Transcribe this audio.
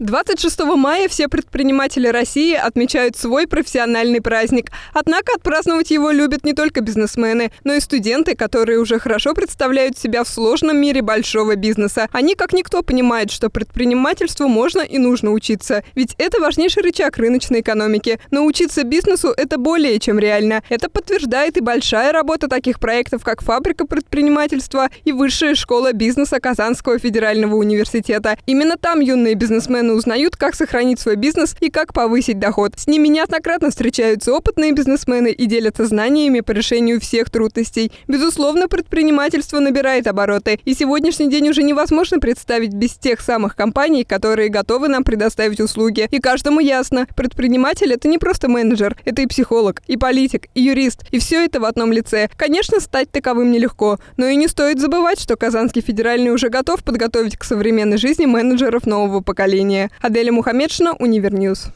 26 мая все предприниматели России отмечают свой профессиональный праздник. Однако отпраздновать его любят не только бизнесмены, но и студенты, которые уже хорошо представляют себя в сложном мире большого бизнеса. Они как никто понимают, что предпринимательству можно и нужно учиться. Ведь это важнейший рычаг рыночной экономики. Научиться бизнесу – это более чем реально. Это подтверждает и большая работа таких проектов, как «Фабрика предпринимательства» и Высшая школа бизнеса Казанского федерального университета. Именно там юные бизнесмены постепенно узнают, как сохранить свой бизнес и как повысить доход. С ними неоднократно встречаются опытные бизнесмены и делятся знаниями по решению всех трудностей. Безусловно, предпринимательство набирает обороты, и сегодняшний день уже невозможно представить без тех самых компаний, которые готовы нам предоставить услуги. И каждому ясно, предприниматель – это не просто менеджер, это и психолог, и политик, и юрист, и все это в одном лице. Конечно, стать таковым нелегко, но и не стоит забывать, что Казанский федеральный уже готов подготовить к современной жизни менеджеров нового поколения. Аделя Мухаммедшина, Универньюз.